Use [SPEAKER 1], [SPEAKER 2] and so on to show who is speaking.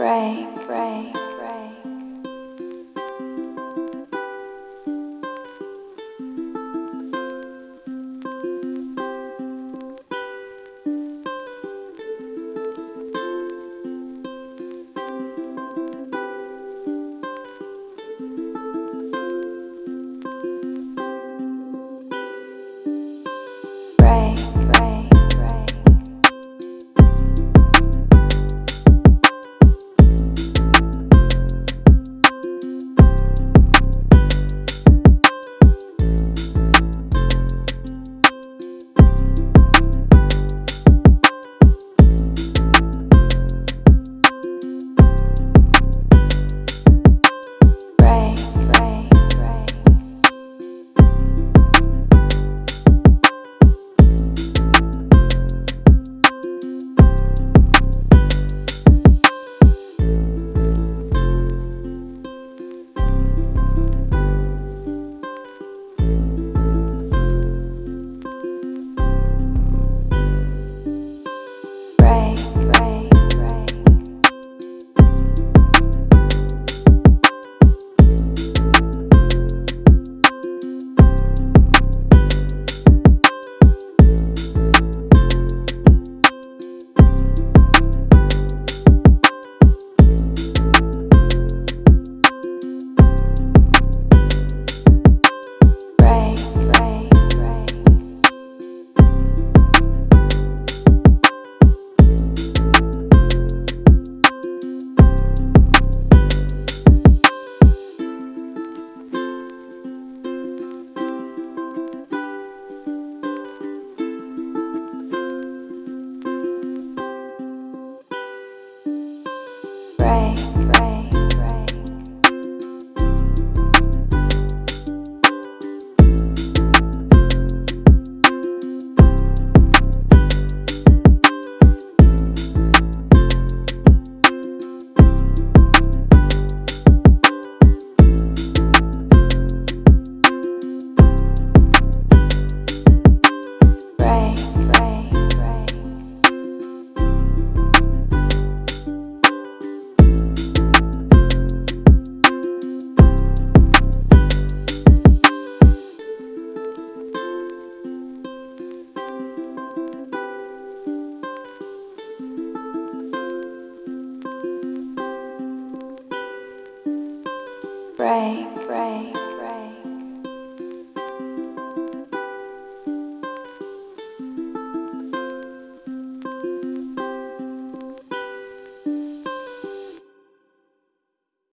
[SPEAKER 1] break, break, Break, break,